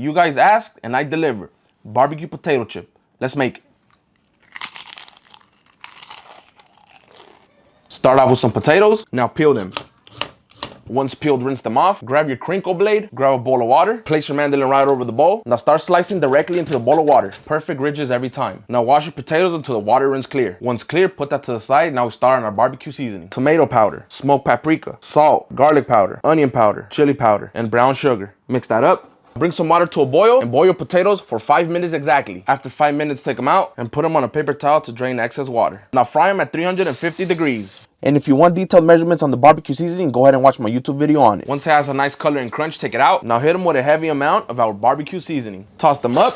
You guys asked and I deliver. Barbecue potato chip. Let's make it. Start off with some potatoes. Now peel them. Once peeled, rinse them off. Grab your crinkle blade, grab a bowl of water, place your mandolin right over the bowl. Now start slicing directly into the bowl of water. Perfect ridges every time. Now wash your potatoes until the water runs clear. Once clear, put that to the side. Now we start on our barbecue seasoning. Tomato powder, smoked paprika, salt, garlic powder, onion powder, chili powder, and brown sugar. Mix that up. Bring some water to a boil and boil your potatoes for 5 minutes exactly. After 5 minutes, take them out and put them on a paper towel to drain excess water. Now fry them at 350 degrees. And if you want detailed measurements on the barbecue seasoning, go ahead and watch my YouTube video on it. Once it has a nice color and crunch, take it out. Now hit them with a heavy amount of our barbecue seasoning. Toss them up.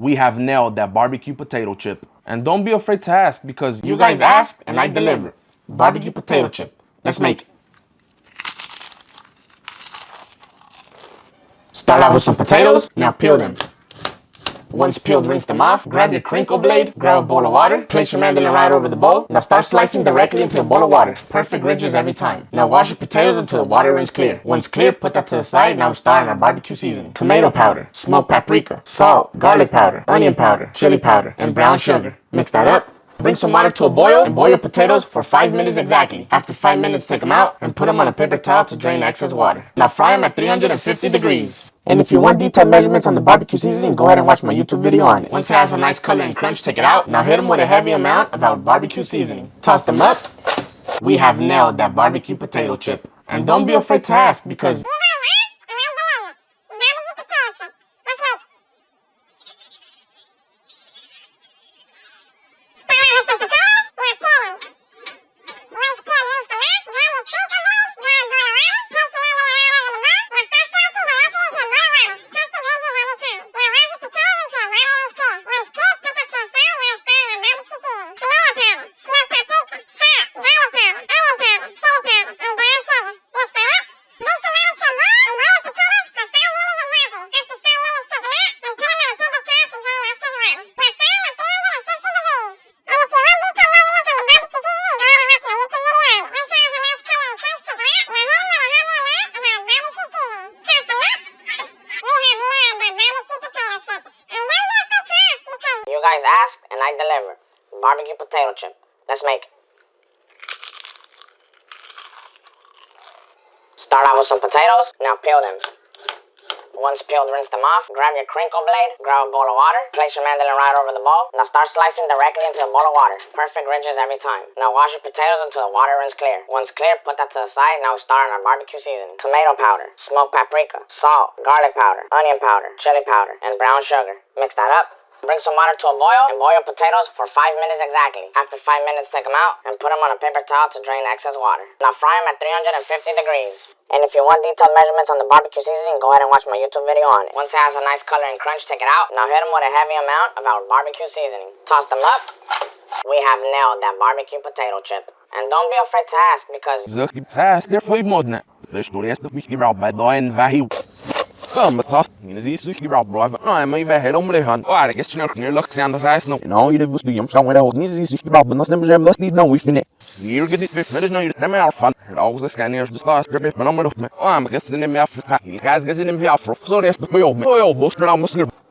We have nailed that barbecue potato chip. And don't be afraid to ask because you guys ask and I deliver. Barbecue potato chip. Let's make it. Start out with some potatoes, now peel them. Once peeled, rinse them off. Grab your crinkle blade, grab a bowl of water, place your mandolin right over the bowl. Now start slicing directly into the bowl of water. Perfect ridges every time. Now wash your potatoes until the water runs clear. Once clear, put that to the side. Now start our barbecue seasoning. Tomato powder, smoked paprika, salt, garlic powder, onion powder, chili powder, and brown sugar. Mix that up. Bring some water to a boil and boil your potatoes for 5 minutes exactly. After 5 minutes, take them out and put them on a paper towel to drain excess water. Now fry them at 350 degrees. And if you want detailed measurements on the barbecue seasoning, go ahead and watch my YouTube video on it. Once it has a nice color and crunch, take it out. Now hit them with a heavy amount of our barbecue seasoning. Toss them up. We have nailed that barbecue potato chip. And don't be afraid to ask because... asked and I deliver. Barbecue potato chip. Let's make it. Start out with some potatoes. Now peel them. Once peeled, rinse them off. Grab your crinkle blade. Grab a bowl of water. Place your mandolin right over the bowl. Now start slicing directly into the bowl of water. Perfect ridges every time. Now wash your potatoes until the water runs clear. Once clear, put that to the side. Now start on our barbecue seasoning. Tomato powder, smoked paprika, salt, garlic powder, onion powder, chili powder, and brown sugar. Mix that up. Bring some water to a boil and boil your potatoes for 5 minutes exactly. After 5 minutes, take them out and put them on a paper towel to drain excess water. Now fry them at 350 degrees. And if you want detailed measurements on the barbecue seasoning, go ahead and watch my YouTube video on it. Once it has a nice color and crunch, take it out. Now hit them with a heavy amount of our barbecue seasoning. Toss them up. We have nailed that barbecue potato chip. And don't be afraid to ask because... Come, but toss. You see, so you rob bro. No, I'm even head on the hand. Oh, I guess you're not near luck, and the size no. No, you was doing somewhere else. Need to see you rob, but not them, let's need no, we fin it. You're getting it, but no, you're never fun. Always a scanner, the last grip, but I'm not. Oh, I'm guessing in me after. You guys getting in me after. So that's the way of me. Oh, most of them must Well, that's him. Her go snarpne, her dag gilles, her dag mina, her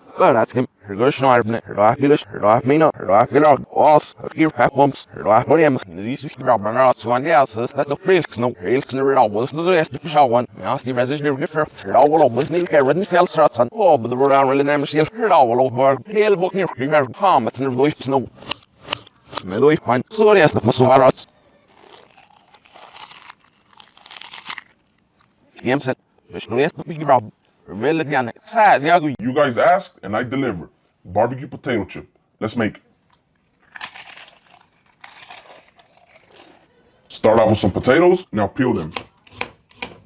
dag gelag, os, her gier pack bumps, her dag problems, in the easy grab and out so on the asses, that the frilks no, frilks no real was no rest to show one. Mas the message near gifer, her dag will always need care with the cell strats on. Oh, but the road on really name seal, her dag will over, hel book near giver, farm, it's never loip snow. Med loip han, så det är det måste vara rats. Jämset, det mycket bra. Really, size, you guys asked and I delivered. Barbecue potato chip. Let's make it. Start off with some potatoes. Now peel them.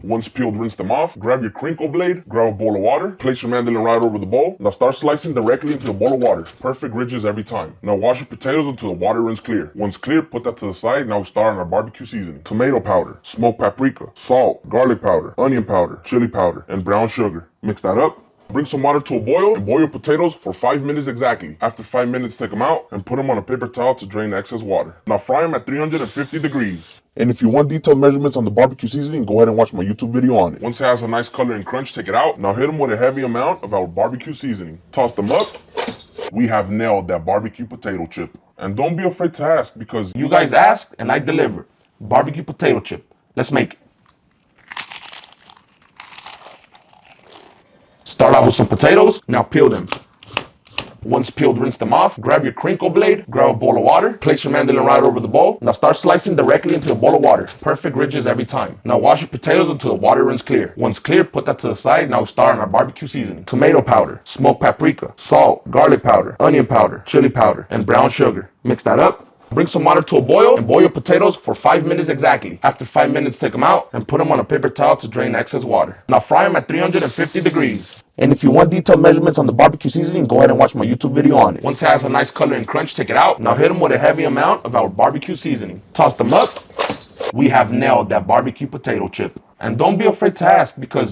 Once peeled, rinse them off. Grab your crinkle blade, grab a bowl of water, place your mandolin right over the bowl. Now start slicing directly into the bowl of water. Perfect ridges every time. Now wash your potatoes until the water runs clear. Once clear, put that to the side. Now we start on our barbecue seasoning. Tomato powder, smoked paprika, salt, garlic powder, onion powder, chili powder, and brown sugar. Mix that up. Bring some water to a boil and boil your potatoes for 5 minutes exactly. After 5 minutes, take them out and put them on a paper towel to drain the excess water. Now fry them at 350 degrees. And if you want detailed measurements on the barbecue seasoning, go ahead and watch my YouTube video on it. Once it has a nice color and crunch, take it out. Now hit them with a heavy amount of our barbecue seasoning. Toss them up. We have nailed that barbecue potato chip. And don't be afraid to ask because You guys asked and I delivered. Barbecue potato chip. Let's make it. Start off with some potatoes. Now peel them. Once peeled, rinse them off. Grab your crinkle blade. Grab a bowl of water. Place your mandolin right over the bowl. Now start slicing directly into the bowl of water. Perfect ridges every time. Now wash your potatoes until the water runs clear. Once clear, put that to the side. Now start on our barbecue seasoning. Tomato powder, smoked paprika, salt, garlic powder, onion powder, chili powder, and brown sugar. Mix that up. Bring some water to a boil and boil your potatoes for five minutes exactly. After five minutes, take them out and put them on a paper towel to drain excess water. Now fry them at 350 degrees. And if you want detailed measurements on the barbecue seasoning, go ahead and watch my YouTube video on it. Once it has a nice color and crunch, take it out. Now hit them with a heavy amount of our barbecue seasoning. Toss them up. We have nailed that barbecue potato chip. And don't be afraid to ask because